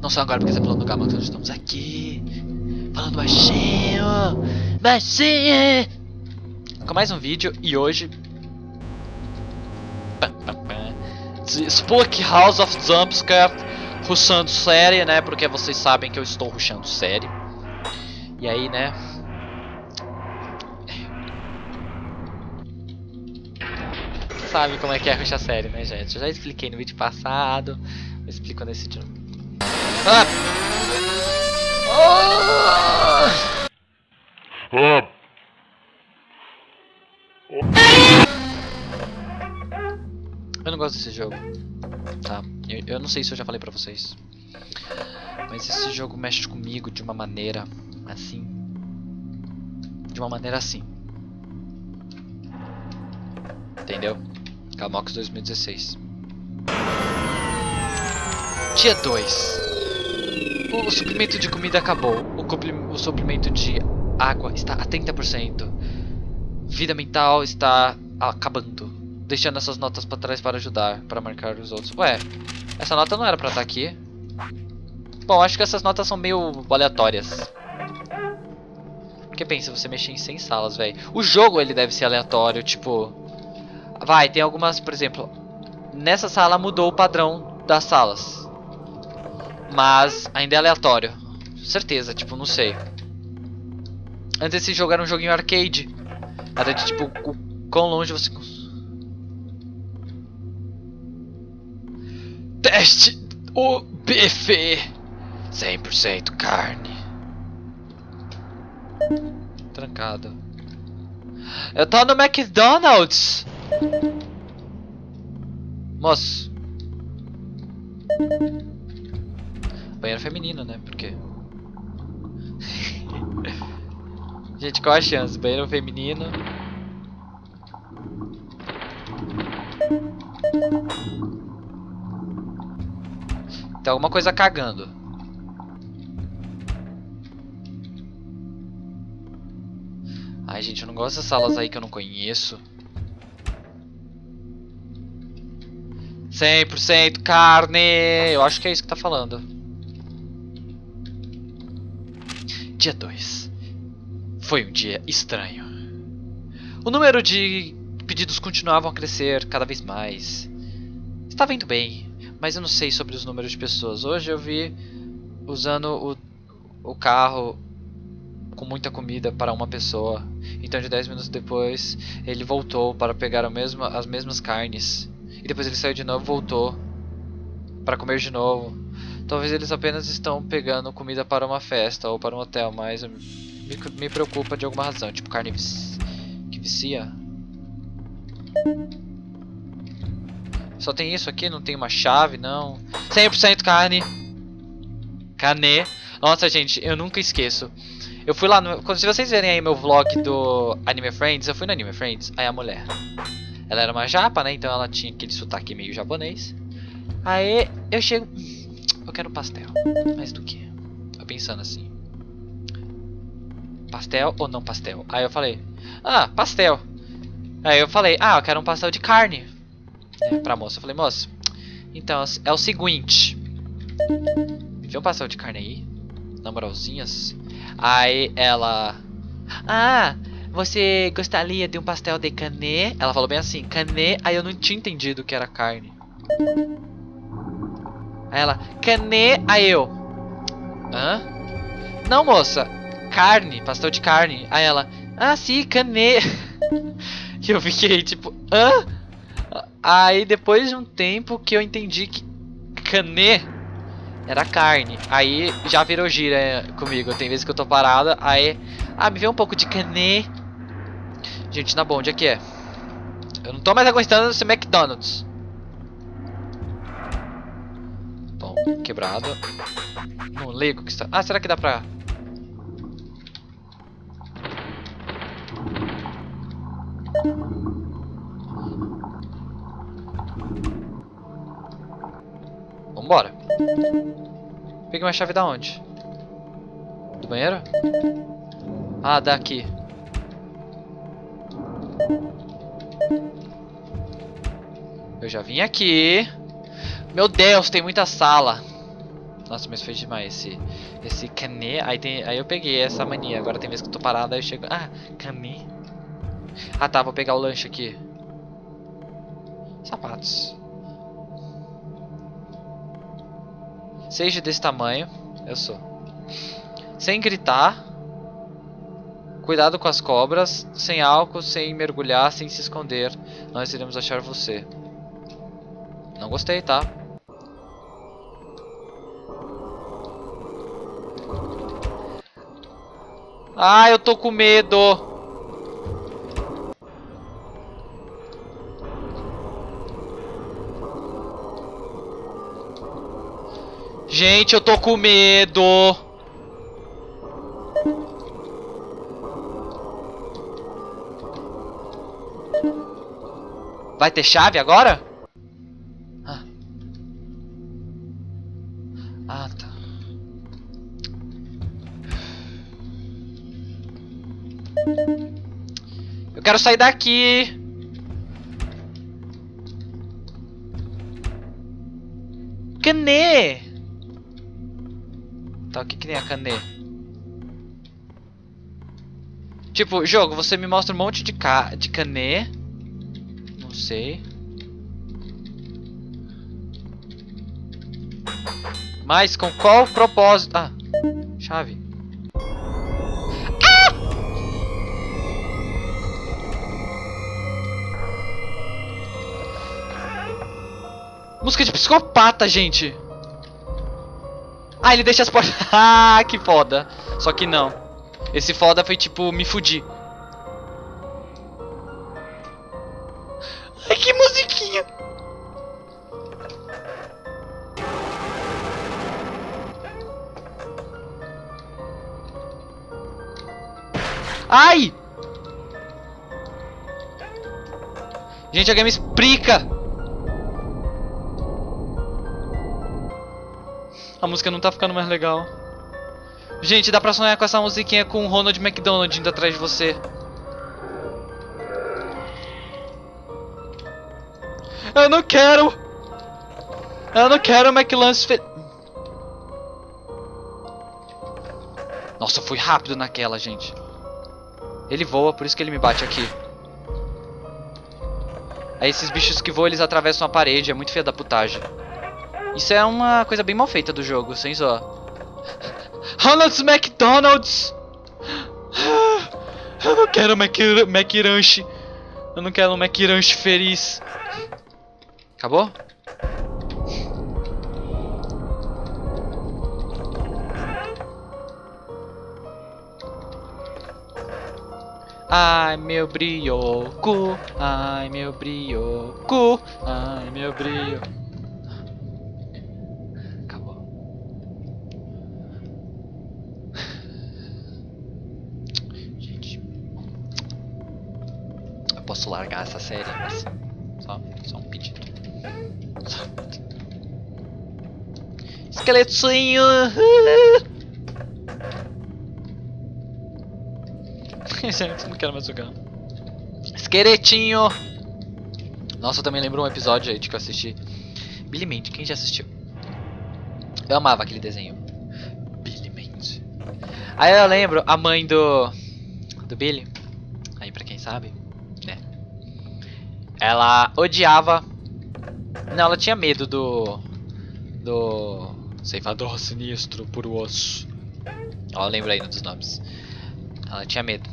Não só agora porque você falou no Gama, nós estamos aqui. Falando baixinho. Baixinho. Com mais um vídeo e hoje... Spook House of Jumpscare rushando série, né? Porque vocês sabem que eu estou rushando série. E aí, né? Sabe como é que é rushar série, né, gente? Eu já expliquei no vídeo passado. Eu explico nesse. Oh! Eu não gosto desse jogo, tá? Eu, eu não sei se eu já falei pra vocês. Mas esse jogo mexe comigo de uma maneira assim. De uma maneira assim. Entendeu? Calmox 2016. Dia 2. O suprimento de comida acabou. O, o suprimento de água está a 30%. Vida mental está acabando. Deixando essas notas para trás para ajudar, para marcar os outros. Ué, essa nota não era para estar aqui. Bom, acho que essas notas são meio aleatórias. Porque pensa, você mexer em 100 salas, velho. O jogo ele deve ser aleatório, tipo... Vai, tem algumas, por exemplo... Nessa sala mudou o padrão das salas. Mas ainda é aleatório. Certeza, tipo, não sei. Antes jogo era um joguinho arcade. Era de tipo, o quão longe você... Teste o bife. 100% carne. Trancado. Eu tô no McDonald's. Moço. Banheiro feminino, né? Porque... Gente, qual a chance? Banheiro feminino. Tem alguma coisa cagando. Ai, gente, eu não gosto dessas salas aí que eu não conheço. 100% carne! Eu acho que é isso que tá falando. Dia 2. Foi um dia estranho. O número de pedidos continuavam a crescer cada vez mais. Estava indo bem, mas eu não sei sobre os números de pessoas. Hoje eu vi usando o, o carro com muita comida para uma pessoa. Então de 10 minutos depois ele voltou para pegar mesmo, as mesmas carnes. E depois ele saiu de novo e voltou para comer de novo. Talvez eles apenas estão pegando comida para uma festa ou para um hotel, mas me, me preocupa de alguma razão. Tipo carne que vicia. Só tem isso aqui? Não tem uma chave, não. 100% carne. Carne. Nossa, gente, eu nunca esqueço. Eu fui lá no... Se vocês verem aí meu vlog do Anime Friends, eu fui no Anime Friends. Aí a mulher... Ela era uma japa, né? Então ela tinha aquele sotaque meio japonês. Aí eu chego... Eu quero pastel. Mas do que? Tô pensando assim. Pastel ou não pastel? Aí eu falei... Ah, pastel. Aí eu falei... Ah, eu quero um pastel de carne. É, pra moça. Eu falei, moça... Então, é o seguinte... Me vê um pastel de carne aí. Na moralzinhas. Aí ela... Ah, você gostaria de um pastel de canê? Ela falou bem assim, canê. Aí eu não tinha entendido que era carne. Aí ela, canê. Aí eu, hã? Não, moça, carne, pastel de carne. Aí ela, ah, sim, canê. e eu fiquei tipo, hã? Aí depois de um tempo que eu entendi que canê era carne. Aí já virou gira comigo. Tem vezes que eu tô parada, aí. Ah, me vê um pouco de canê. Gente, na bom, onde é que é? Eu não tô mais aguentando esse McDonald's. Quebrado. Não ligo que está. Ah, será que dá pra. Vambora. Peguei uma chave da onde? Do banheiro? Ah, daqui. Eu já vim aqui. Meu Deus, tem muita sala. Nossa, mas foi demais esse, esse canê. Aí, tem, aí eu peguei essa mania. Agora tem vezes que eu tô parado, aí eu chego... Ah, canê. Ah tá, vou pegar o lanche aqui. Sapatos. Seja desse tamanho. Eu sou. Sem gritar. Cuidado com as cobras. Sem álcool, sem mergulhar, sem se esconder. Nós iremos achar você. Não gostei, tá? Ah, eu tô com medo. Gente, eu tô com medo. Vai ter chave agora? Quero sair daqui. Canê! Tá, o que que tem a canê? Tipo, jogo, você me mostra um monte de, ca de canê. Não sei. Mas com qual propósito? Ah, chave. Música de psicopata, gente. Ah, ele deixa as portas. ah, que foda. Só que não. Esse foda foi tipo, me fudi. Ai, que musiquinha. Ai! Gente, alguém me explica! A música não tá ficando mais legal. Gente, dá pra sonhar com essa musiquinha com o Ronald McDonald indo atrás de você. Eu não quero! Eu não quero McLance fe... Nossa, fui rápido naquela, gente. Ele voa, por isso que ele me bate aqui. Aí esses bichos que voam, eles atravessam a parede. É muito feia da putagem. Isso é uma coisa bem mal feita do jogo, sem só. Ronald's McDonald's! Eu não quero Mac, McRanch. Eu não quero um McRanch feliz. Acabou? Ai meu brioco, ai meu brioco, ai meu brioco. Acabou. Gente, eu posso largar essa série, mas só, só um pedido. Esqueletinho! Gente, não quero mais jogar. Esqueletinho! Nossa, eu também lembro um episódio aí de que eu assisti. Billy Mandy, quem já assistiu? Eu amava aquele desenho. Billy Mandy. Aí eu lembro a mãe do. do Billy. Aí pra quem sabe? Ela odiava. Não, ela tinha medo do. Do. Ceifador sinistro por osso. Ó, lembra aí dos nomes. Ela tinha medo.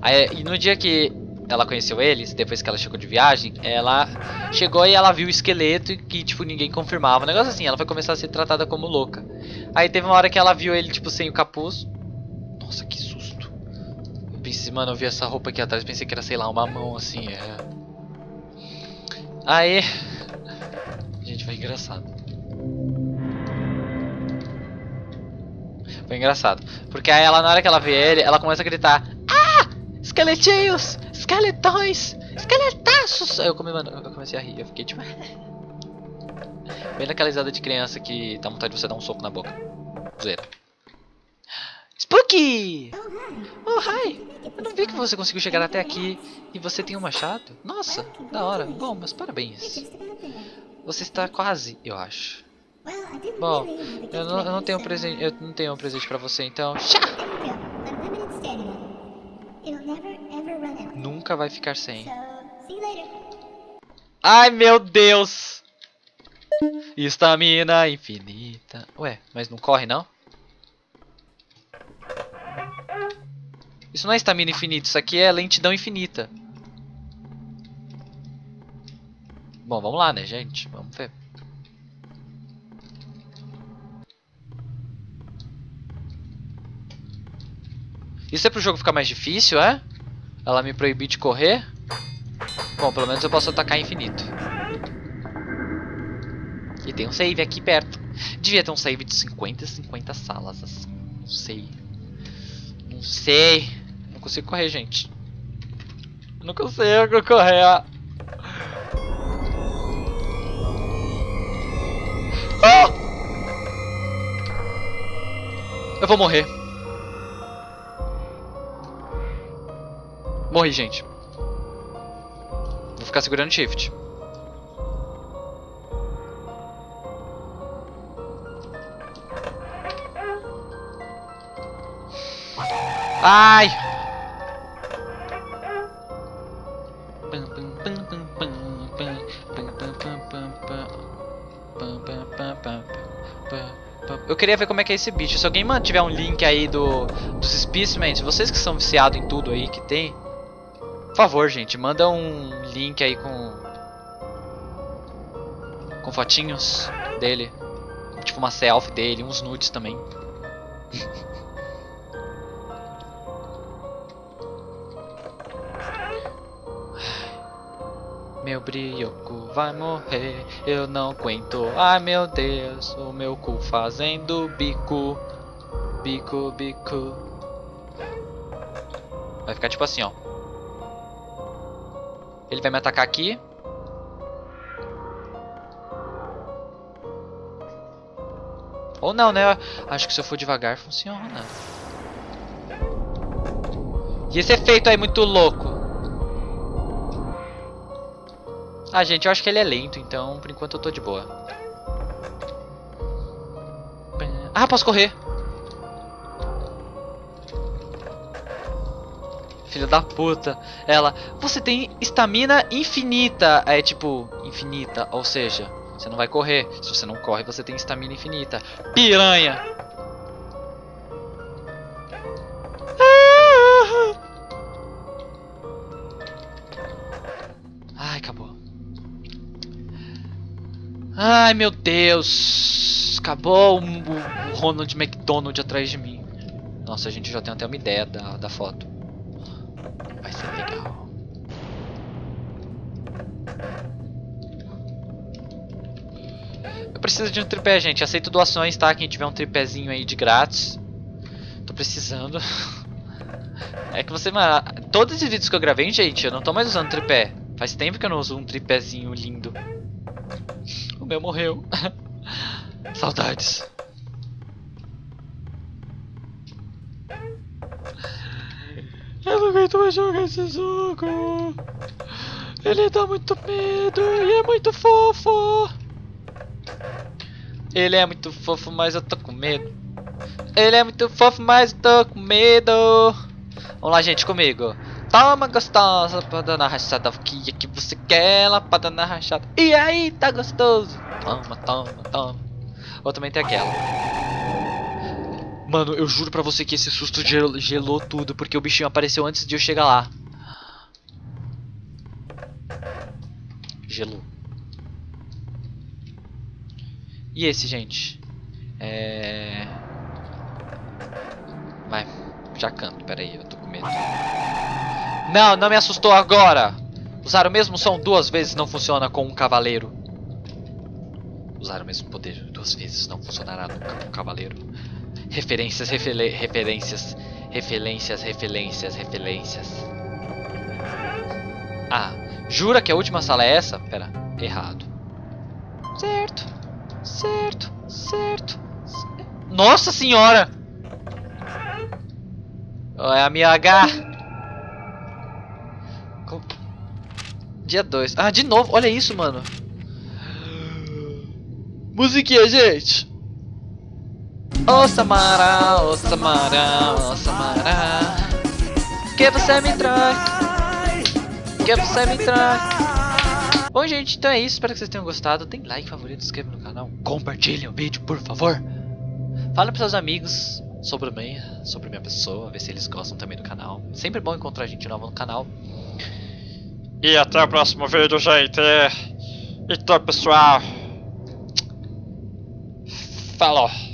Aí, e no dia que ela conheceu eles, depois que ela chegou de viagem, ela chegou e ela viu o esqueleto que, tipo, ninguém confirmava. Um negócio assim, ela foi começar a ser tratada como louca. Aí teve uma hora que ela viu ele, tipo, sem o capuz. Nossa, que susto. Pensei, mano, eu vi essa roupa aqui atrás, pensei que era, sei lá, uma mão assim, é... Aí... Gente, foi engraçado. Foi engraçado. Porque aí ela, na hora que ela vê ele, ela começa a gritar Esqueletinhos! Esqueletões! Esqueletaços! Aí eu, come, eu comecei a rir, eu fiquei tipo... Bem naquela risada de criança que dá vontade de você dar um soco na boca. Zoeira. Spooky! Oh, hi! Eu não vi que você conseguiu chegar até aqui e você tem um machado. Nossa, da hora. Bom, mas parabéns. Você está quase, eu acho. Bom, eu não, eu não tenho um presente, eu não tenho um presente pra você, então. Out. Nunca vai ficar sem. Ai meu Deus! Estamina infinita. Ué, mas não corre não? Isso não é estamina infinita, isso aqui é lentidão infinita. Bom, vamos lá, né, gente? Vamos ver. Isso é pro jogo ficar mais difícil, é? Ela me proibir de correr? Bom, pelo menos eu posso atacar infinito. E tem um save aqui perto. Devia ter um save de 50 50 salas, assim. Não sei. Não sei. Não consigo correr, gente. Não consigo correr. Ah! Eu vou morrer. Morri, gente. Vou ficar segurando shift. Ai! Queria ver como é que é esse bicho. Se alguém tiver um link aí do, dos Specimens, vocês que são viciados em tudo aí que tem, por favor, gente, manda um link aí com com fotinhos dele, tipo uma selfie dele, uns nudes também. Meu brioco vai morrer, eu não aguento. Ai meu Deus, o meu cu fazendo bico, bico, bico. Vai ficar tipo assim, ó. Ele vai me atacar aqui. Ou não, né? Acho que se eu for devagar funciona. E esse efeito aí muito louco. Ah, gente, eu acho que ele é lento, então por enquanto eu tô de boa. Ah, posso correr. Filha da puta. Ela, você tem estamina infinita. É tipo, infinita, ou seja, você não vai correr. Se você não corre, você tem estamina infinita. Piranha. Ai, meu Deus. Acabou o, Ronald McDonald atrás de mim. Nossa, a gente já tem até uma ideia da, da foto. Vai ser legal. Eu preciso de um tripé, gente. Aceito doações, tá? Quem tiver um tripézinho aí de grátis. Tô precisando. É que você, todos esses vídeos que eu gravei, gente, eu não tô mais usando tripé. Faz tempo que eu não uso um tripézinho lindo. Meu morreu. Saudades. Eu não aguento mais jogar esse jogo. Ele dá muito medo e é muito fofo. Ele é muito fofo, mas eu tô com medo. Ele é muito fofo, mas eu tô com medo. Vamos lá, gente, comigo. Toma gostosa, lapada na rachada. Que é Lapada na rachada. E aí, tá gostoso? Toma, toma, toma. Ou também tem aquela. Mano, eu juro pra você que esse susto gel- gelou tudo, porque o bichinho apareceu antes de eu chegar lá. Gelou. E esse, gente? É... Vai, já canto, peraí, eu tô com medo. Não, não me assustou agora! Usar o mesmo som duas vezes não funciona com um cavaleiro. Usar o mesmo poder duas vezes não funcionará nunca com um cavaleiro. Referências, referências, referências, referências, referências. Ah, jura que a última sala é essa? Pera, errado. Certo, certo, certo. cer- Nossa senhora! É a minha H. Dia 2. Ah, de novo. Olha isso, mano. Musiquinha, gente! Ô Samara, ô Samara, ô Samara. Que você me trai Que você me trai Bom gente, então é isso, espero que vocês tenham gostado. Tem like, favorito, inscreva no canal. Compartilhem o vídeo, por favor. Fala para seus amigos sobre mim, sobre minha pessoa Ver se eles gostam também do canal. Sempre bom encontrar gente nova no canal E até o próximo vídeo, gente. Então, pessoal. Falou.